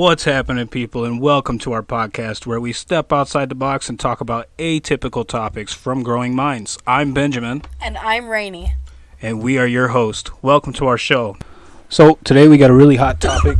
What's happening, people, and welcome to our podcast where we step outside the box and talk about atypical topics from growing minds. I'm Benjamin, And I'm Rainy. and we are your host. Welcome to our show. So, today we got a really hot topic,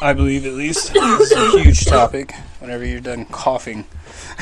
I believe at least. It's a huge topic whenever you're done coughing.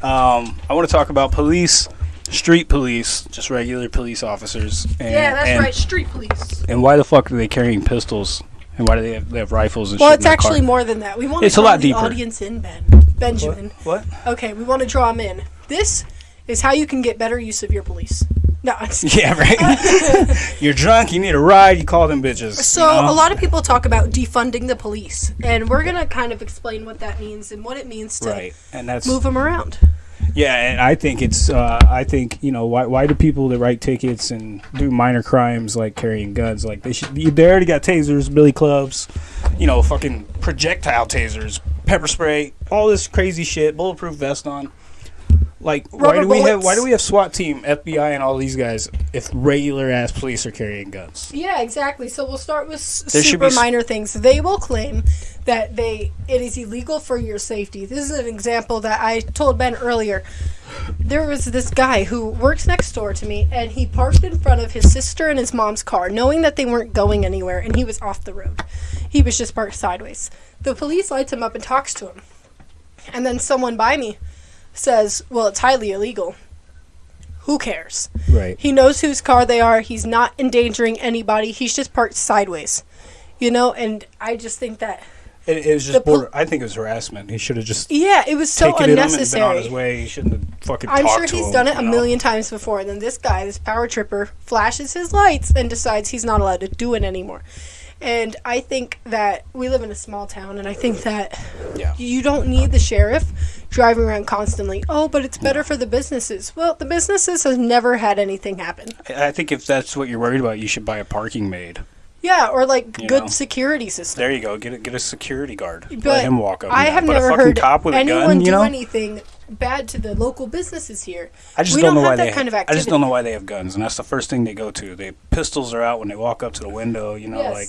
um, I want to talk about police, street police, just regular police officers. And, yeah, that's and, right. Street police. And why the fuck are they carrying pistols? And why do they have, they have rifles and Well, shit it's in their car? actually more than that. We want It's a to draw lot the deeper. audience in, Ben. Benjamin. What? Okay, we want to draw them in. This is how you can get better use of your police. No, I'm just Yeah, right. You're drunk. You need a ride. You call them bitches. So you know? a lot of people talk about defunding the police, and we're gonna kind of explain what that means and what it means to right, and that's move them around. Yeah. And I think it's. Uh, I think you know why. Why do people that write tickets and do minor crimes like carrying guns? Like they should. They already got tasers, billy clubs, you know, fucking projectile tasers, pepper spray, all this crazy shit, bulletproof vest on. Like why Rubber do we have why do we have SWAT team, FBI, and all these guys if regular ass police are carrying guns? Yeah, exactly. So we'll start with s- There should super be s- minor things. They will claim that they it is illegal for your safety. This is an example that I told Ben earlier. There was this guy who works next door to me, and he parked in front of his sister and his mom's car, knowing that they weren't going anywhere, and he was off the road. He was just parked sideways. The police lights him up and talks to him, and then someone by me says, "Well, it's highly illegal." Who cares? Right. He knows whose car they are. He's not endangering anybody. He's just parked sideways. You know, and I just think that It, it was just pol- border. I think it was harassment. He should have just yeah, it was so taken it him and been on his unnecessary. way. He shouldn't have fucking. I'm sure he's him, done it a know? million times before, and then this guy, this power tripper, flashes his lights and decides he's not allowed to do it anymore. And I think that we live in a small town, and I think that Yeah. you don't need the sheriff driving around constantly. Oh, but it's better for the businesses. Well, the businesses have never had anything happen. I I think if that's what you're worried about, you should buy a parking maid. Yeah, or like You good know. security system. There you go. Get a, get a security guard. But Let him walk up. I have. But never heard cop with a anyone gun. do You know. anything bad to the local businesses here. I just we don't, don't know why that they. kind of I just don't know why they have guns, and that's the first thing they go to. They pistols are out when they walk up to the window. You know, Yes. like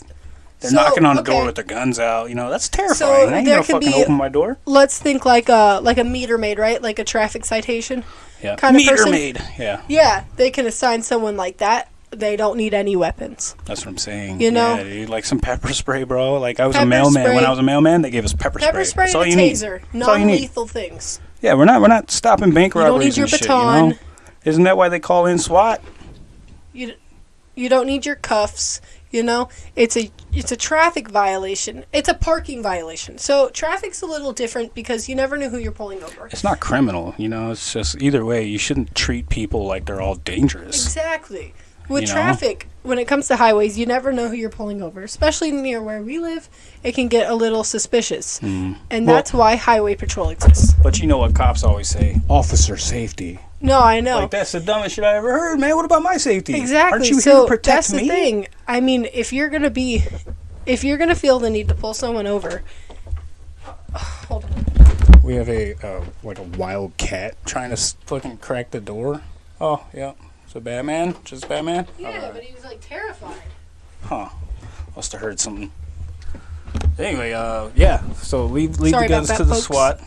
they're So, knocking on the okay. door with their guns out. You know, that's terrifying. I ain't there gonna fucking be- open my door. Let's think like a like a meter maid, right? Like a traffic citation. Yeah. kind of Meter person. maid. Yeah. Yeah, they can assign someone like that. They don't need any weapons. That's what I'm saying. You know? yeah, dude, like some pepper spray, bro. Like I was a Pepper mailman. When. I was a mailman, they gave us pepper, Pepper spray That's all and you a taser, That's all you need. non-lethal things. Yeah, we're not we're not stopping bank You don't robberies need your and shit, baton. you know? Isn't that why they call in SWAT? You you don't need your cuffs. You know, it's a it's a traffic violation. It's a parking violation. So traffic's a little different because you never know who you're pulling over. It's not criminal, you know. It's just either way, you shouldn't treat people like they're all dangerous. Exactly. With You know? traffic, when it comes to highways, you never know who you're pulling over. Especially near where we live, it can get a little suspicious. And Mm. Well- that's why highway patrol exists. But you know what cops always say? Officer safety. No, I know. Like that's the dumbest shit I ever heard, man. What about my safety? exactly. Aren't you so here to protect that's me? the thing. I mean, if you're going to be if you're going to feel the need to pull someone over, hold on. We have a uh, like a wild cat trying to fucking crack the door. Oh yeah, it's a Batman. Just Batman. Yeah, Alright. but he was like terrified. Huh. Must have heard something. Anyway, uh, yeah. So leave leave Sorry the guns that, to the folks. SWAT.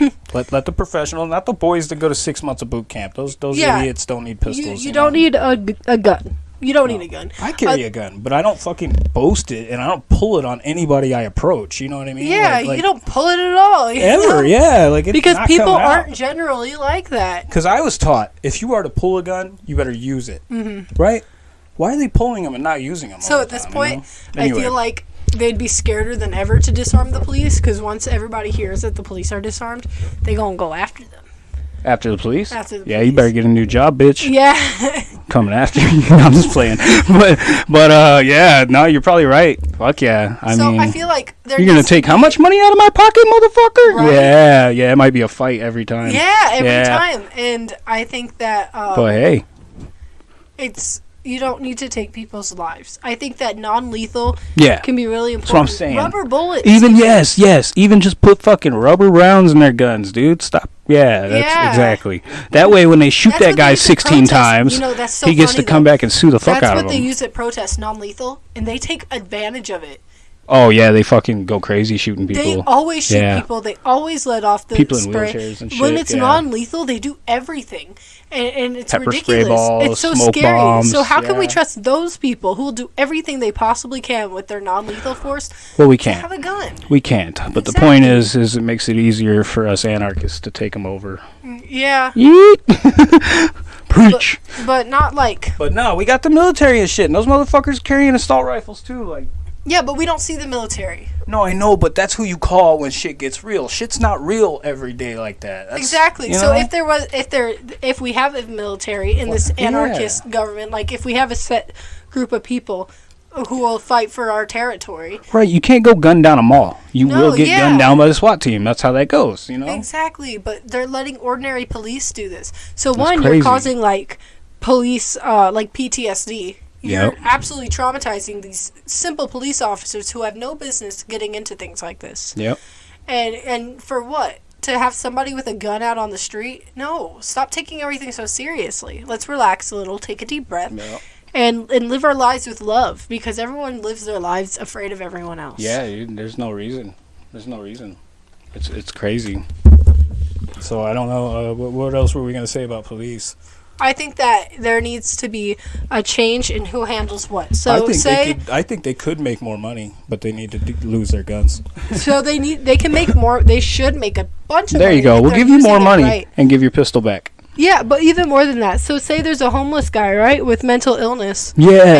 let let the professional, not the boys that go to six months of boot camp. Those those Yeah. idiots don't need You, pistols. you know? don't need a, g- a gun. You don't need a gun. I carry Uh, a gun, but I don't fucking boast it, and I don't pull it on anybody I approach. You know what I mean? Yeah, Like- like, you don't pull it at all. ever. know? Yeah, like it's Because people aren't generally like that. Because I was taught if you are to pull a gun, you better use it. Mm-hmm. Right? Why are they pulling them and not using them? So at this time, point, you know? Anyway, I feel like they'd be scareder than ever to disarm the police because once everybody hears that the police are disarmed, they gonna go after them. After the police. After the yeah, you better get a new job, bitch. Yeah, Coming after you. I'm just playing. but but uh, yeah, no, you're probably right. Fuck yeah. I so mean, I feel like they're you're gonna take how much money out of my pocket, motherfucker? Right. Yeah, yeah. It might be a fight every time. Yeah, every Yeah. time, and I think that um, But hey, it's you don't need to take people's lives. I think that non-lethal yeah. can be really That's what I'm important. saying. Rubber bullets. Even yes, yes. Even just put fucking rubber rounds in their guns, dude. Stop. Yeah, that's Yeah. exactly. That way, when they shoot That's that guy 16 protests. times, You know, that's so he gets funny, to come though. back and sue the fuck That's out of them. That's what they use at protests, non-lethal, and they take advantage of it. Oh yeah, they fucking go crazy shooting people. They people. always shoot Yeah. people. They always let off the People in spray. wheelchairs and when it's yeah. non-lethal, they do everything, and, and it's Pepper spray ridiculous. balls, it's so smoke scary. bombs, so how can we trust those people who will do everything they possibly can with their non-lethal force well, we can't. Have a gun? We can't. But the point is, is it makes it easier for us anarchists to take them over. Mm, yeah, Yeet. Preach. but not like But no, we got the military and shit, and those motherfuckers carrying assault rifles too. Like, yeah, but we don't see the military. no, I know, but that's who you call when shit gets real. Shit's not real every day like that. That's- Exactly. you So if there was, if there, if we have a military in this Yeah. anarchist government, like if we have a set group of people who will fight for our territory, right, you can't go gun down a mall. You No, will get yeah. gunned down by the SWAT team. That's how that goes. You know. exactly. But they're letting ordinary police do this. So That's one, crazy. you're causing like police, uh, like PTSD. You're Yep. absolutely traumatizing these simple police officers who have no business getting into things like this. Yep. And and for what? To have somebody with a gun out on the street? No. Stop taking everything so seriously. Let's relax a little, take a deep breath, Yep. and and live our lives with love because everyone lives their lives afraid of everyone else. Yeah, dude, there's no reason. There's no reason. It's it's crazy. So I don't know. Uh, what, what else were we gonna say about police? I think that there needs to be a change in who handles what. So I think say they could. I think they could make more money, but they need to d- lose their guns. so they need they can make more they should make a bunch of There money you go. We'll give you more money right. and give your pistol back. Yeah, but even more than that. So say there's a homeless guy, right, with mental illness.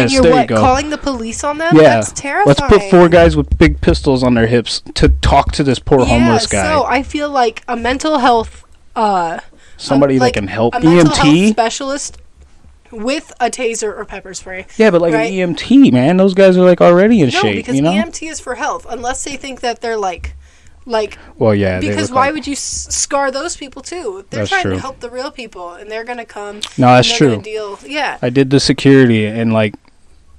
and you're there what, you go. calling the police on them? yeah, That's terrifying. let's put four guys with big pistols on their hips to talk to this poor homeless guy. So I feel like a mental health, uh, Somebody like that can help. a EMT. specialist with a taser or pepper spray. Yeah, but like right? an EMT, man, those guys are like already in No, shape. because you know. EMT is for health, unless they think that they're like, like well, yeah. because why like- would you scar those people too? They're trying true. to help the real people, and they're gonna come. No, that's true. Deal. Yeah. I did the security and like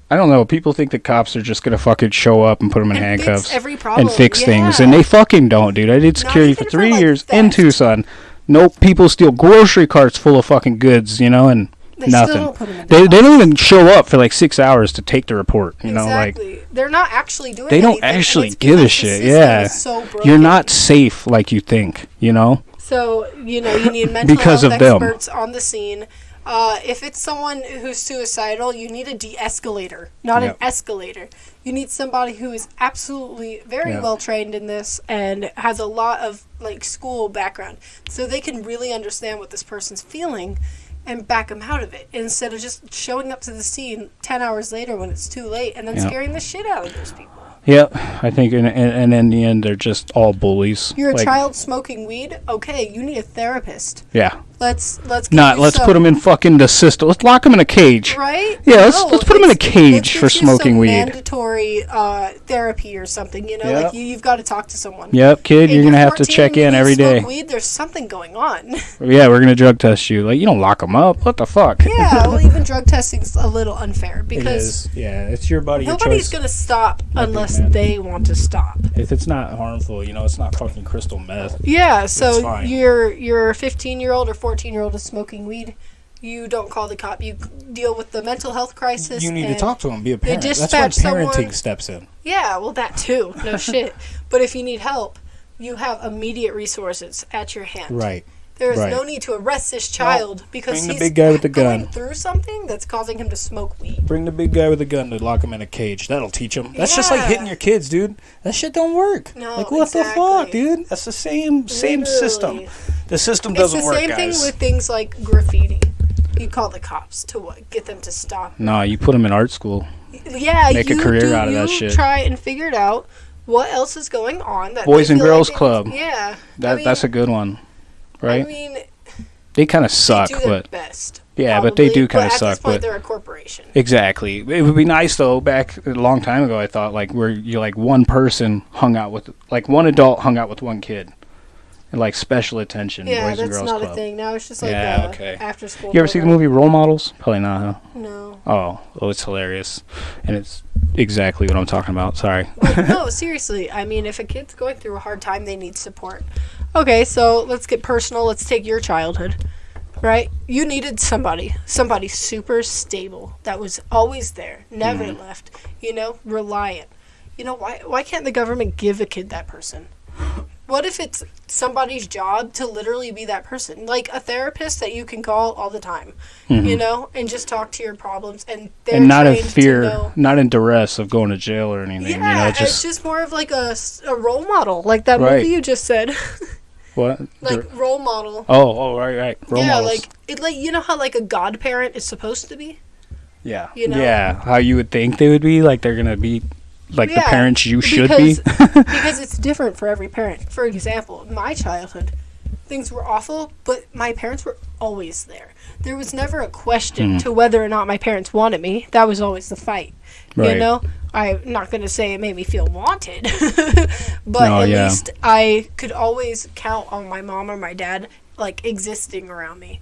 I don't know. People think the cops are just gonna fucking show up and put them in And handcuffs every problem. and fix things, and they fucking don't, dude. I did security for even for, three like, years in. Tucson. Nope, people steal grocery carts full of fucking goods, you know, and They nothing. Still don't put 'em in They, they don't even show up for like six hours to take the report. You know, like they're not actually doing. they don't anything, actually give a shit. Yeah, so you're not safe like you think. You know, So you know you need mental Because health of them. experts on the scene. Uh, if it's someone who's suicidal, you need a de-escalator, not Yep. an escalator. You need somebody who is absolutely very well trained in this and has a lot of like school background, so they can really understand what this person's feeling and back them out of it instead of just showing up to the scene ten hours later when it's too late and then Yep. scaring the shit out of those people. Yep, I think, and, and, and in the end, they're just all bullies. You're a Like, child smoking weed. Okay, you need a therapist. Yeah, Let's let's get not let's some- put them in fucking the system. Let's lock them in a cage. Right? Yeah, let's- let's put 'em in a cage let's for get you smoking some weed. Mandatory uh, therapy or something. You know, Yep. like you, you've got to talk to someone. Yep, kid, If you're gonna have to check in and you every smoke. Weed, there's something going on. Yeah, we're gonna drug test you. Like you don't lock them up. What the fuck? yeah, well, even drug testing's a little unfair because is. Yeah, it's your body. Your nobody's choice. gonna stop Might unless mad. they want to stop. If it's not harmful, you know, it's not fucking crystal meth. Yeah, It's so you're your 15 year old or 14 year old is smoking weed. You don't call the cop. You deal with the mental health crisis. You need to talk to them. Be a parent. That's when dispatch parenting someone- steps in. Yeah, well, that too. No shit. But if you need help, you have immediate resources at your hand. Right. There is right. no need to arrest this child because bring the big guy with the going gun. through something that's causing him to smoke weed. Bring the big guy with the gun to lock him in a cage. That'll teach him. That's just like hitting your kids, dude. That shit don't work. No, like what the fuck, dude? That's the same same system. The system doesn't work. It's the work, same guys. thing with things like graffiti. You call the cops to what? Get them to stop. no, you put them in art school. Yeah, Make a you career do, out of that you shit. Try and figure it out. What else is going on? That Boys and feel like Girls Club. Yeah, That I mean, that's a good one, right? I mean, they kind of suck, but best. yeah, but they do kind of suck. this point, But they're a corporation. exactly, it would be nice though. Back a long time ago, I thought like where you like one person hung out with like one adult hung out with one kid, and like special attention. Yeah, Boys and that's Girls not Club. a thing. Now it's just like Yeah, uh, okay. after school. You ever see the movie Role Models? Probably not, huh? No. Oh, oh, it's hilarious, and it's exactly what I'm talking about. Sorry. Like, no, seriously. I mean, if a kid's going through a hard time, they need support. Okay, so let's get personal. Let's take your childhood. Right? You needed somebody, somebody super stable that was always there, never Mm-hmm. left, you know, reliant. you know, why why can't the government give a kid that person? What if it's somebody's job to literally be that person, like a therapist that you can call all the time, you know, and just talk to your problems, and they're Mm-hmm. and not in fear, not in duress of going to jail or anything. Yeah, you know, it's just, just more of like a, a role model, like that Right. movie you just said, what? like role model. oh, oh, right, right. Role yeah, models. like it, like you know how like a godparent is supposed to be. yeah, you know? yeah. How you would think they would be, like they're gonna be, like the parents you should because, be. because it's different for every parent. For example, my childhood, things were awful, but my parents were always there. There was never a question Hmm. to whether or not my parents wanted me. That was always the fight. You know, I'm not going to say it made me feel wanted, but No, at yeah. least I could always count on my mom or my dad like existing around me.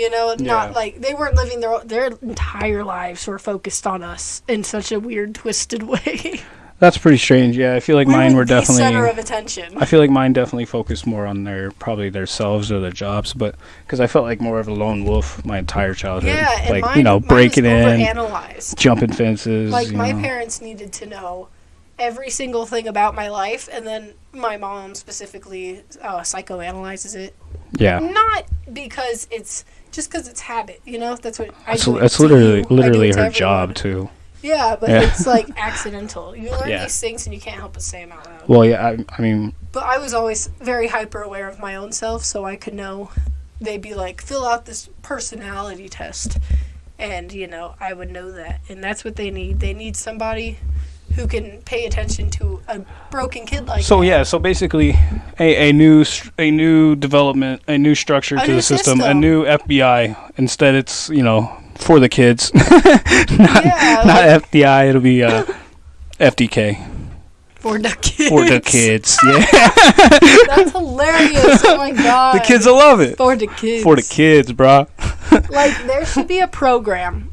You know, Yeah. not like they weren't living their their entire lives were focused on us in such a weird, twisted way. That's pretty strange. Yeah, I feel like we mine were definitely. center of attention. I feel like mine definitely focused more on their probably their selves or their jobs, but because I felt like more of a lone wolf my entire childhood. Yeah, and like mine, you know, breaking in, jumping fences. Like my know. parents needed to know every single thing about my life, and then my mom specifically uh, psychoanalyzes it. Yeah, Not because it's just because it's habit. You know, that's what I that's, do. that's literally you, literally her job too. Yeah, but Yeah. it's like accidental. You learn Yeah. these things and you can't help but say them out loud. Well, yeah, I, I mean, But I was always very hyper aware of my own self, so I could know. They'd be like, fill out this personality test. And, you know, I would know that. And that's what they need. They need somebody who can pay attention to a broken kid like that? so that. yeah, so basically, a, a new a new development, a new structure A to new the system, a new FBI. Instead, it's you know for the kids, not, Yeah, not like- FDI. It'll be uh, FDK For the kids. for the kids. Yeah, That's hilarious. Oh my god. the kids will love it. For the kids. For the kids, bro Like, there should be a program.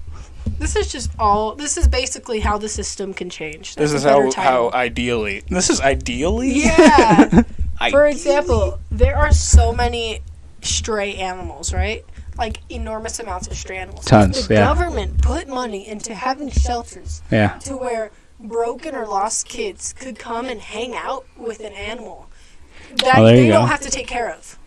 This is just all. This is basically how the system can change. This is how title. how ideally. This is ideally. Yeah. For example, there are so many stray animals, right? Like enormous amounts of stray animals. Tons, The yeah. government put money into having shelters Yeah. to where broken or lost kids could come and hang out with an animal oh, that Oh, you they go. don't have to take care of.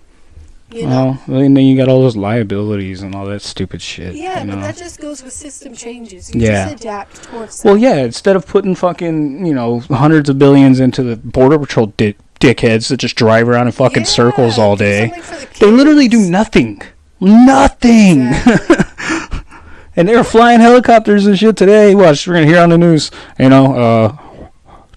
You know? Well, and then you got all those liabilities and all that stupid shit. yeah, you know? but that just goes with system changes. You Yeah. just adapt towards Well, that. yeah. Instead of putting fucking you know hundreds of billions into the border patrol di- dickheads that just drive around in fucking circles all day, the they literally do nothing. Nothing. Exactly. and they're flying helicopters and shit today. Watch, we're gonna hear on the news. You know, uh,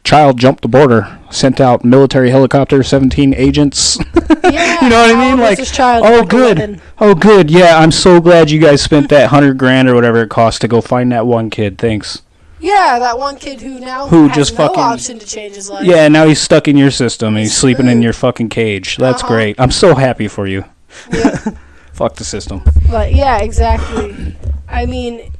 child jumped the border, sent out military helicopter, seventeen agents. Yeah, You know what I mean? Like, child? oh, good. 11. Oh, good. Yeah, I'm so glad you guys spent that hundred grand or whatever it cost to go find that one kid. Thanks. Yeah, that one kid who now Who has just no fucking- option to change his life. Yeah, now he's stuck in your system and he's He's sleeping in your fucking cage. That's Uh-huh. great. I'm so happy for you. Yeah, Fuck the system. but yeah, exactly. I mean,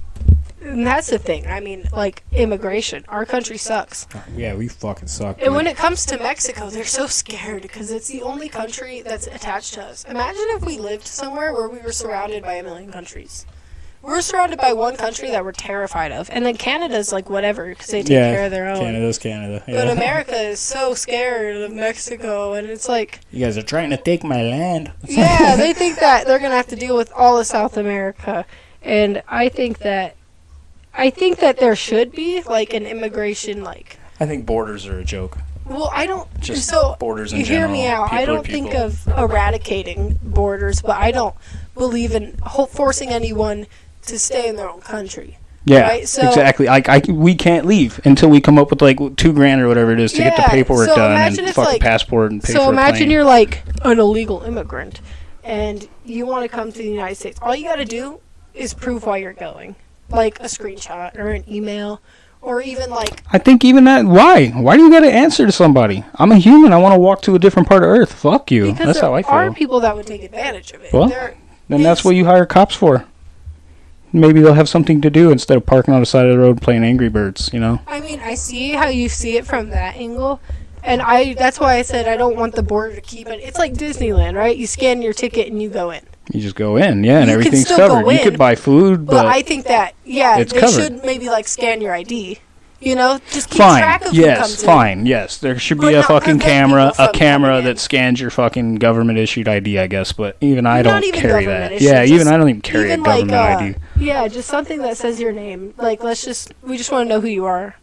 and that's the thing. I mean, like immigration. Our country sucks. Yeah, we fucking suck. And when it comes to Mexico, they're so scared because it's the only country that's attached to us. Imagine if we lived somewhere where we were surrounded by a million countries. We're surrounded by one country that we're terrified of, and then Canada's like whatever because they take yeah, care of their own. Canada's Canada. But America is so scared of Mexico, and it's like, you guys are trying to take my land. yeah, they think that they're gonna have to deal with all of South America, and I think that, I think that there should be like an immigration like. I think borders are a joke. Well, I don't. Just so borders in you hear me general. out. I People are don't think of eradicating borders, but I don't believe in ho- forcing anyone to stay in their own country. Yeah, Right, so- exactly. Like I, we can't leave until we come up with like two grand or whatever it is to get the paperwork so done and if, fucking like- passport and pay So for a imagine plane. you're like an illegal immigrant, and you want to come to the United States. All you got to do is prove why you're going, like a screenshot or an email, or even like I think even that. Why? Why do you got to answer to somebody? I'm a human. I want to walk to a different part of Earth. Fuck you. because That's there how I feel. are people that would take advantage of it. Well, There- Then that's what you hire cops for. Maybe they'll have something to do instead of parking on the side of the road playing Angry Birds. You know. I mean, I see how you see it from that angle, and I that's why I said I don't want the border to keep it. It's like Disneyland, right? You scan your ticket and you go in. You just go in, yeah, and You everything's covered. You could buy food, But, but I think that yeah, It's they covered. should maybe like scan your ID. You know, just keep Fine. track of who Yes. comes in. Fine. Yes. There should be a fucking camera, a camera that scans your fucking government issued ID. I guess, but even I Not don't even carry that. Yeah. Even I don't even carry even a government like, uh, ID. Yeah, just something that says your name. Like, let's just, we just want to know who you are.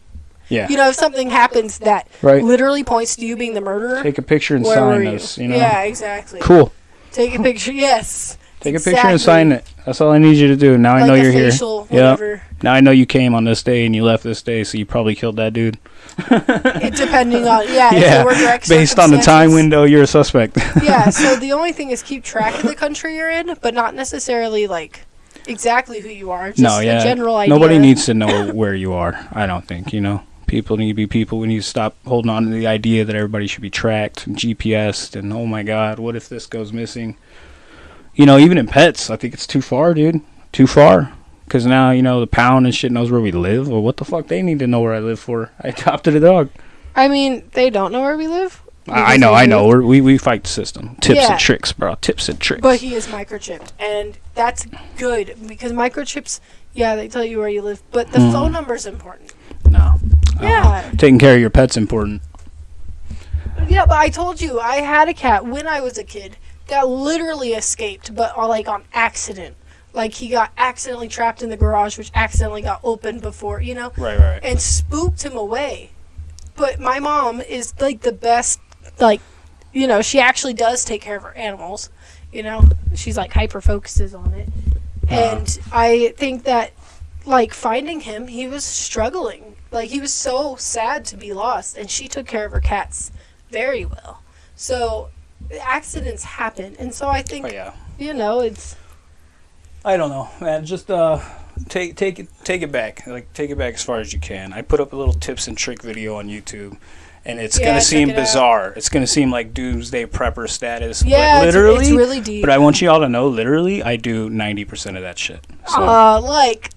Yeah. You know, if something happens that Right. literally points to you being the murderer, Take a picture and sign you? this. You know. Yeah, exactly. Cool. Take a picture. Yes. Take a picture and sign it. That's all I need you to do. Now I know you're here. Yeah. Now I know you came on this day and you left this day, so you probably killed that dude. It, depending on yeah, if yeah. Based on the time window, you're a suspect. yeah. So the only thing is keep track of the country you're in, but not necessarily like exactly who you are. Just no, yeah. a general idea. Nobody needs to know where you are. I don't think. You know, people need to be people. We need to stop holding on to the idea that everybody should be tracked and GPSed. And oh my God, what if this goes missing? You know, even in pets, I think it's too far, dude. Too far. Because now you know the pound and shit knows where we live. Well, what the fuck? They need to know where I live for. I adopted a dog. I mean, they don't know where we live. I, know, I know. We're, we we fight the system. Tips Yeah. and tricks, bro. Tips and tricks. But he is microchipped, and that's good because microchips, yeah, they tell you where you live, but the Mm. phone number is important. no. Yeah. Taking care of your pet's important. Yeah, but I told you I had a cat when I was a kid that literally escaped, but uh, like on accident. Like he got accidentally trapped in the garage, which accidentally got opened before, you know, Right, right. and spooked him away. But my mom is like the best, like, you know, she actually does take care of her animals. You know, she's like hyper focuses on it, and I think that like finding him, he was struggling. Like he was so sad to be lost, and she took care of her cats very well. So accidents happen, and so I think Oh yeah. you know it's I don't know, man. Just uh, take take it take it back. Like take it back as far as you can. I put up a little tips and trick video on YouTube, and it's Yeah, gonna seem it out. bizarre. It's gonna seem like doomsday prepper status. yeah, but it's- it's, really deep. but I want you all to know, literally, I do ninety percent of that shit. So uh, like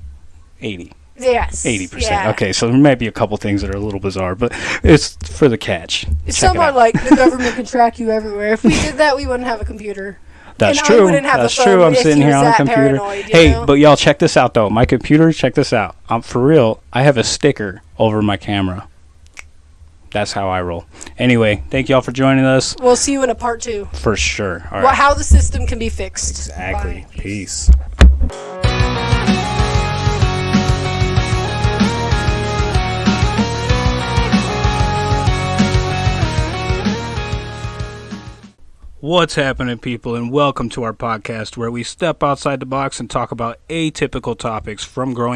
80, yes, 80 percent. yeah. Okay, so there might be a couple things that are a little bizarre, but it's for the catch. Check somewhat it like the government can track you everywhere. If we did that, we wouldn't have a computer. That's and true. have That's true. I'm sitting here on a computer. hey, know? but y'all check this out though. My computer, check this out. I'm for real. I have a sticker over my camera. That's how I roll. Anyway, thank y'all for joining us We'll see you in a part two. for sure. All right. Well, how the system can be fixed. exactly. Bye. Peace. What's happening, people, and welcome to our podcast where we step outside the box and talk about atypical topics from growing.